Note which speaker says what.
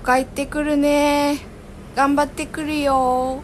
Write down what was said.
Speaker 1: 帰ってくるね。頑張ってくるよ。